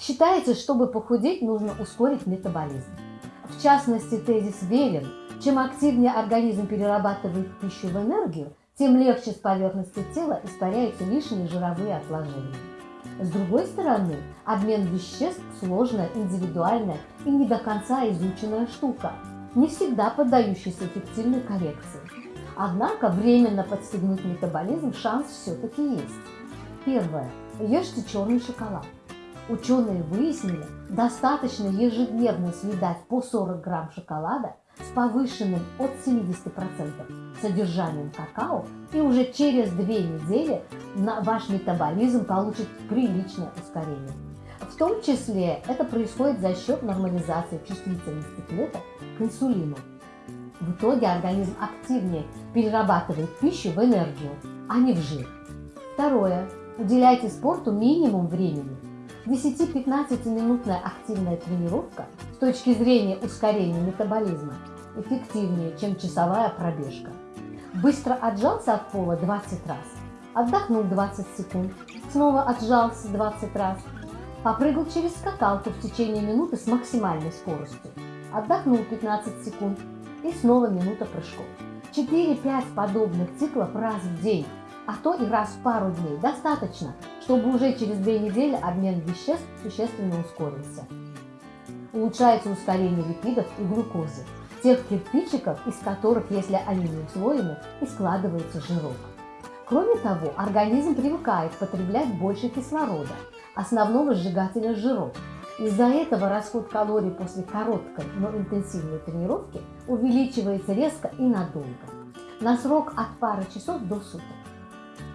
Считается, чтобы похудеть, нужно ускорить метаболизм. В частности, тезис верен. Чем активнее организм перерабатывает пищу в энергию, тем легче с поверхности тела испаряются лишние жировые отложения. С другой стороны, обмен веществ – сложная, индивидуальная и не до конца изученная штука, не всегда поддающаяся эффективной коррекции. Однако временно подстегнуть метаболизм шанс все-таки есть. Первое. Ешьте черный шоколад. Ученые выяснили, достаточно ежедневно съедать по 40 грамм шоколада с повышенным от 70% содержанием какао, и уже через две недели ваш метаболизм получит приличное ускорение. В том числе это происходит за счет нормализации чувствительности клеток к инсулину. В итоге организм активнее перерабатывает пищу в энергию, а не в жир. Второе. Уделяйте спорту минимум времени. 10-15 минутная активная тренировка с точки зрения ускорения метаболизма эффективнее, чем часовая пробежка. Быстро отжался от пола 20 раз, отдохнул 20 секунд, снова отжался 20 раз, попрыгал через скакалку в течение минуты с максимальной скоростью, отдохнул 15 секунд и снова минута прыжков. 4-5 подобных циклов раз в день, а то и раз в пару дней достаточно, чтобы уже через две недели обмен веществ существенно ускорился. Улучшается ускорение липидов и глюкозы тех кирпичиков, из которых, если они не услоены, и складывается жирок. Кроме того, организм привыкает потреблять больше кислорода, основного сжигателя жиров. Из-за этого расход калорий после короткой, но интенсивной тренировки увеличивается резко и надолго, на срок от пары часов до суток.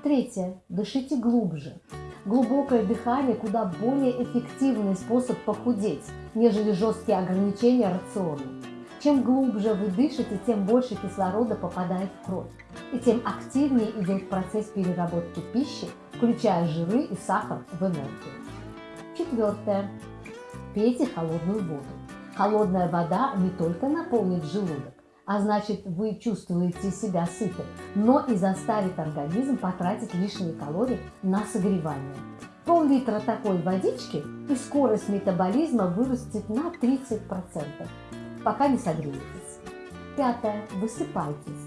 Третье. Дышите глубже. Глубокое дыхание куда более эффективный способ похудеть, нежели жесткие ограничения рациона. Чем глубже вы дышите, тем больше кислорода попадает в кровь, и тем активнее идет процесс переработки пищи, включая жиры и сахар в энергию. Четвертое. Пейте холодную воду. Холодная вода не только наполнит желудок, а значит вы чувствуете себя сытым, но и заставит организм потратить лишние калории на согревание. Пол-литра такой водички и скорость метаболизма вырастет на 30% пока не согреетесь. Пятое. Высыпайтесь.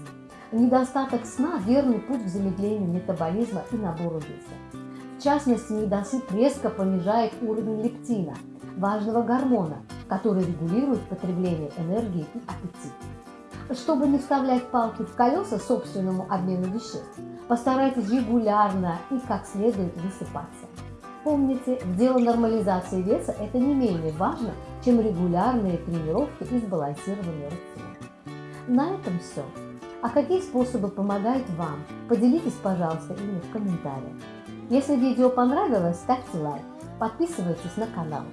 Недостаток сна – верный путь к замедлению метаболизма и набору веса. В частности, недосып резко понижает уровень лептина, важного гормона, который регулирует потребление энергии и аппетит. Чтобы не вставлять палки в колеса собственному обмену веществ, постарайтесь регулярно и как следует высыпаться. Помните, дело нормализации веса – это не менее важно, чем регулярные тренировки и сбалансированный рацион. На этом все. А какие способы помогают вам? Поделитесь, пожалуйста, ими в комментариях. Если видео понравилось, ставьте лайк, подписывайтесь на канал.